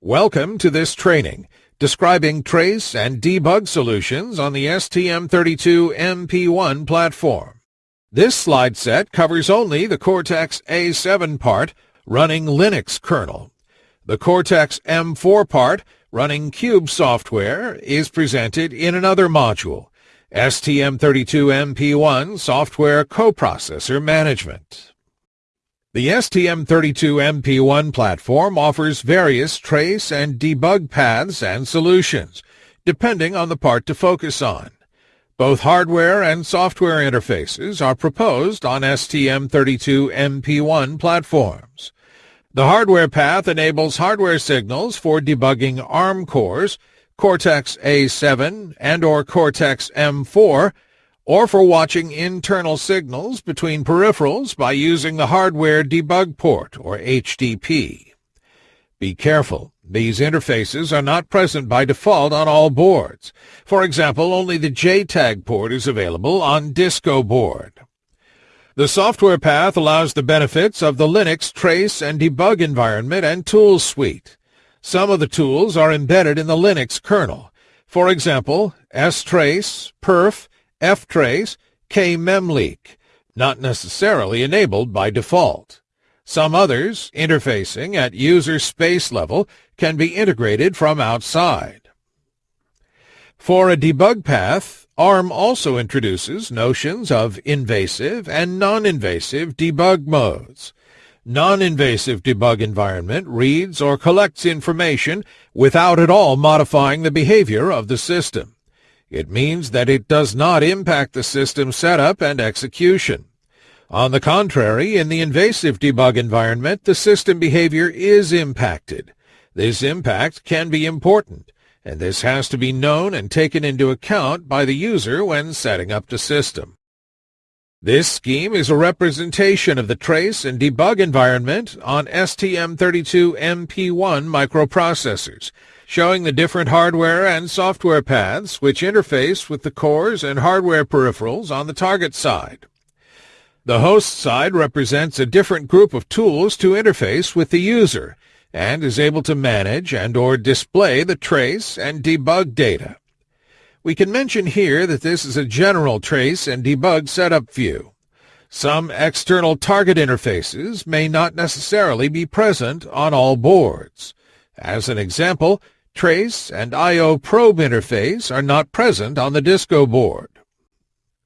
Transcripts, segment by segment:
Welcome to this training describing trace and debug solutions on the STM32MP1 platform. This slide set covers only the Cortex-A7 part running Linux kernel. The Cortex-M4 part running Cube software is presented in another module, STM32MP1 Software Coprocessor Management. The STM32MP1 platform offers various trace and debug paths and solutions, depending on the part to focus on. Both hardware and software interfaces are proposed on STM32MP1 platforms. The hardware path enables hardware signals for debugging ARM cores, Cortex-A7 and or Cortex-M4 or for watching internal signals between peripherals by using the Hardware Debug Port, or HDP. Be careful. These interfaces are not present by default on all boards. For example, only the JTAG port is available on Disco board. The software path allows the benefits of the Linux trace and debug environment and tools suite. Some of the tools are embedded in the Linux kernel. For example, strace, perf, ftrace, kmemleak, not necessarily enabled by default. Some others, interfacing at user space level, can be integrated from outside. For a debug path, ARM also introduces notions of invasive and non-invasive debug modes. Non-invasive debug environment reads or collects information without at all modifying the behavior of the system. It means that it does not impact the system setup and execution. On the contrary, in the invasive debug environment, the system behavior is impacted. This impact can be important, and this has to be known and taken into account by the user when setting up the system. This scheme is a representation of the trace and debug environment on STM32MP1 microprocessors, showing the different hardware and software paths which interface with the cores and hardware peripherals on the target side. The host side represents a different group of tools to interface with the user and is able to manage and or display the trace and debug data. We can mention here that this is a general trace and debug setup view. Some external target interfaces may not necessarily be present on all boards. As an example, trace, and I.O. probe interface are not present on the Disco board.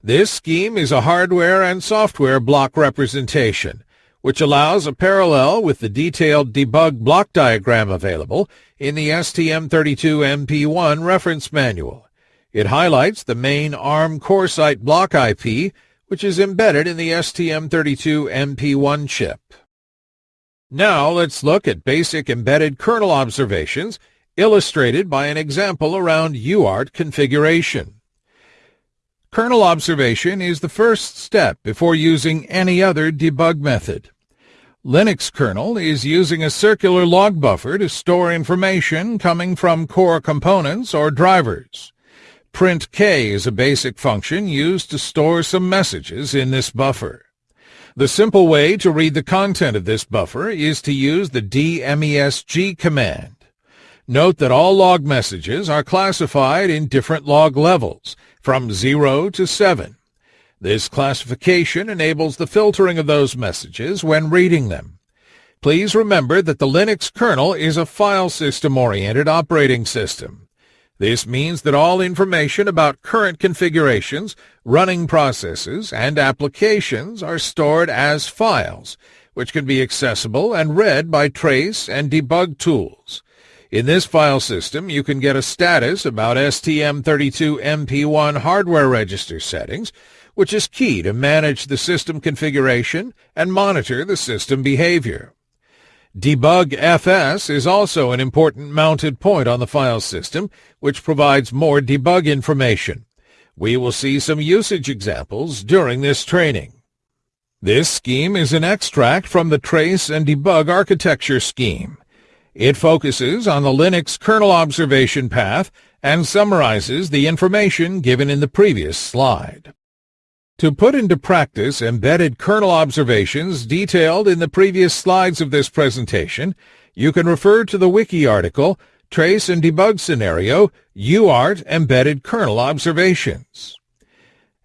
This scheme is a hardware and software block representation, which allows a parallel with the detailed debug block diagram available in the STM32MP1 reference manual. It highlights the main ARM CoreSight block IP, which is embedded in the STM32MP1 chip. Now let's look at basic embedded kernel observations illustrated by an example around UART configuration. Kernel observation is the first step before using any other debug method. Linux kernel is using a circular log buffer to store information coming from core components or drivers. printk is a basic function used to store some messages in this buffer. The simple way to read the content of this buffer is to use the dmesg command. Note that all log messages are classified in different log levels, from 0 to 7. This classification enables the filtering of those messages when reading them. Please remember that the Linux kernel is a file system-oriented operating system. This means that all information about current configurations, running processes, and applications are stored as files, which can be accessible and read by trace and debug tools. In this file system, you can get a status about STM32MP1 hardware register settings, which is key to manage the system configuration and monitor the system behavior. Debug FS is also an important mounted point on the file system, which provides more debug information. We will see some usage examples during this training. This scheme is an extract from the trace and debug architecture scheme. It focuses on the Linux kernel observation path and summarizes the information given in the previous slide. To put into practice embedded kernel observations detailed in the previous slides of this presentation, you can refer to the wiki article Trace and Debug Scenario UART Embedded Kernel Observations.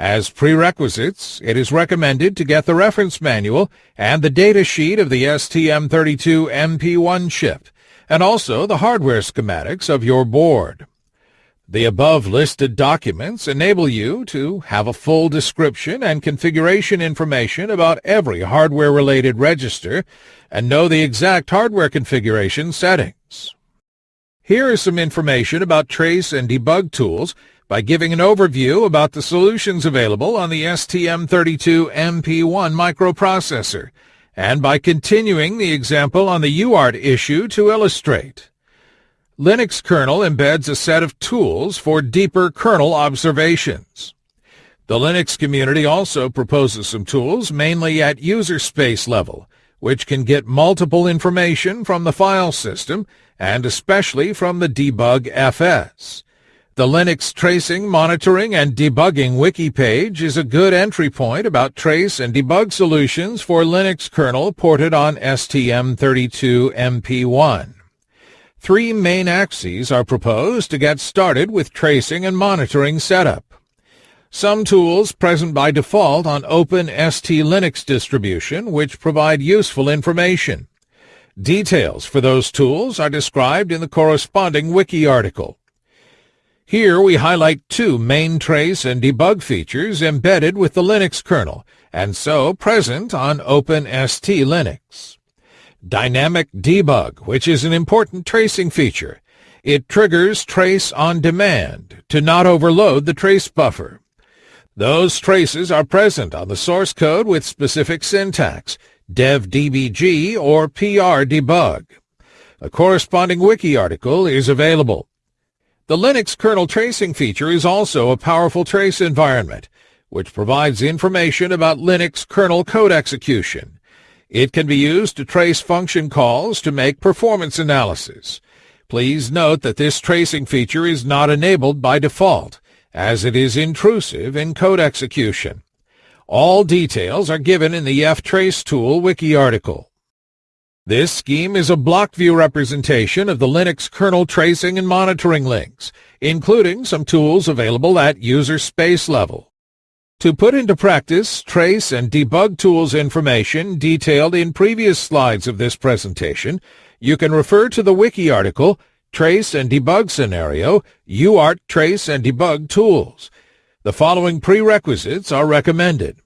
As prerequisites, it is recommended to get the reference manual and the data sheet of the STM32MP1 chip, and also the hardware schematics of your board. The above listed documents enable you to have a full description and configuration information about every hardware-related register and know the exact hardware configuration settings. Here is some information about trace and debug tools by giving an overview about the solutions available on the STM32MP1 microprocessor, and by continuing the example on the UART issue to illustrate. Linux kernel embeds a set of tools for deeper kernel observations. The Linux community also proposes some tools mainly at user space level, which can get multiple information from the file system and especially from the debug FS. The Linux Tracing, Monitoring, and Debugging wiki page is a good entry point about trace and debug solutions for Linux kernel ported on STM32MP1. Three main axes are proposed to get started with tracing and monitoring setup. Some tools present by default on OpenST Linux distribution which provide useful information. Details for those tools are described in the corresponding wiki article. Here we highlight two main trace and debug features embedded with the Linux kernel, and so present on OpenST Linux. Dynamic Debug, which is an important tracing feature. It triggers trace on demand to not overload the trace buffer. Those traces are present on the source code with specific syntax, devdbg or prdebug. A corresponding wiki article is available. The Linux kernel tracing feature is also a powerful trace environment, which provides information about Linux kernel code execution. It can be used to trace function calls to make performance analysis. Please note that this tracing feature is not enabled by default, as it is intrusive in code execution. All details are given in the ftrace tool wiki article. This scheme is a block view representation of the Linux kernel tracing and monitoring links, including some tools available at user space level. To put into practice trace and debug tools information detailed in previous slides of this presentation, you can refer to the wiki article Trace and Debug Scenario UART Trace and Debug Tools. The following prerequisites are recommended.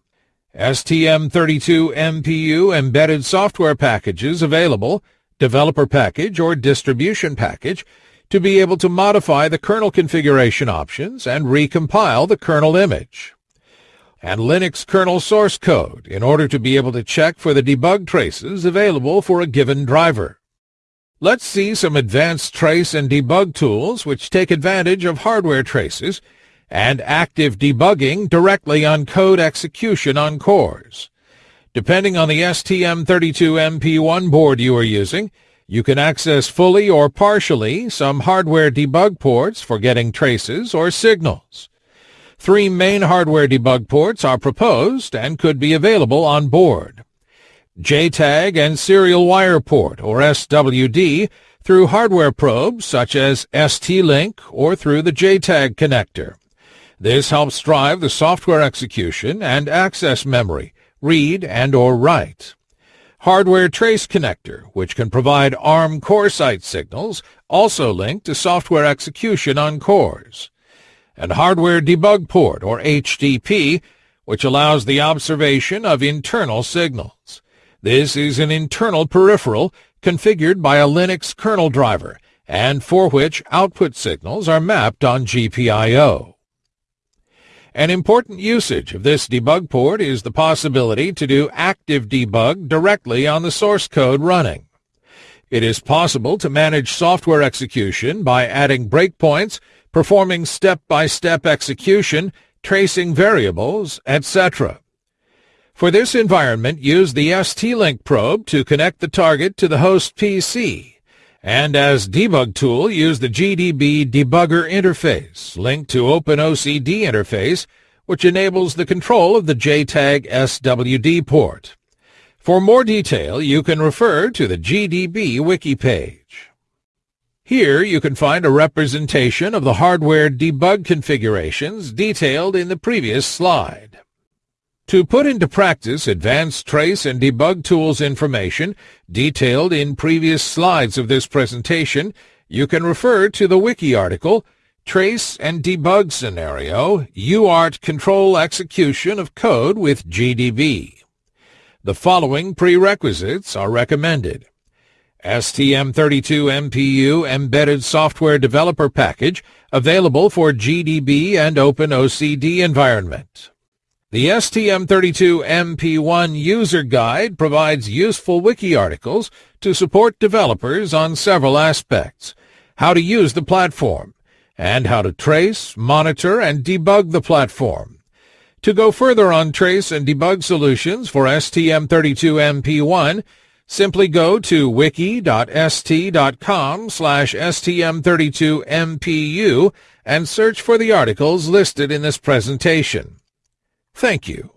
STM32MPU embedded software packages available, developer package or distribution package, to be able to modify the kernel configuration options and recompile the kernel image and Linux kernel source code in order to be able to check for the debug traces available for a given driver. Let's see some advanced trace and debug tools which take advantage of hardware traces and active debugging directly on code execution on cores. Depending on the STM32MP1 board you are using, you can access fully or partially some hardware debug ports for getting traces or signals. Three main hardware debug ports are proposed and could be available on board. JTAG and Serial Wire Port, or SWD, through hardware probes such as ST-Link or through the JTAG connector. This helps drive the software execution and access memory, read and or write. Hardware trace connector, which can provide ARM CoreSight signals, also linked to software execution on cores and Hardware Debug Port, or HDP, which allows the observation of internal signals. This is an internal peripheral configured by a Linux kernel driver and for which output signals are mapped on GPIO. An important usage of this debug port is the possibility to do active debug directly on the source code running. It is possible to manage software execution by adding breakpoints performing step-by-step execution, tracing variables, etc. For this environment, use the ST-Link probe to connect the target to the host PC, and as debug tool, use the GDB debugger interface linked to OpenOCD interface, which enables the control of the JTAG SWD port. For more detail, you can refer to the GDB wiki page. Here you can find a representation of the hardware debug configurations detailed in the previous slide. To put into practice advanced trace and debug tools information detailed in previous slides of this presentation, you can refer to the wiki article Trace and Debug Scenario UART Control Execution of Code with GDB. The following prerequisites are recommended. STM32 MPU Embedded Software Developer Package available for GDB and OpenOCD environment. The STM32MP1 User Guide provides useful wiki articles to support developers on several aspects, how to use the platform, and how to trace, monitor, and debug the platform. To go further on trace and debug solutions for STM32MP1, simply go to wiki.st.com slash stm32mpu and search for the articles listed in this presentation. Thank you.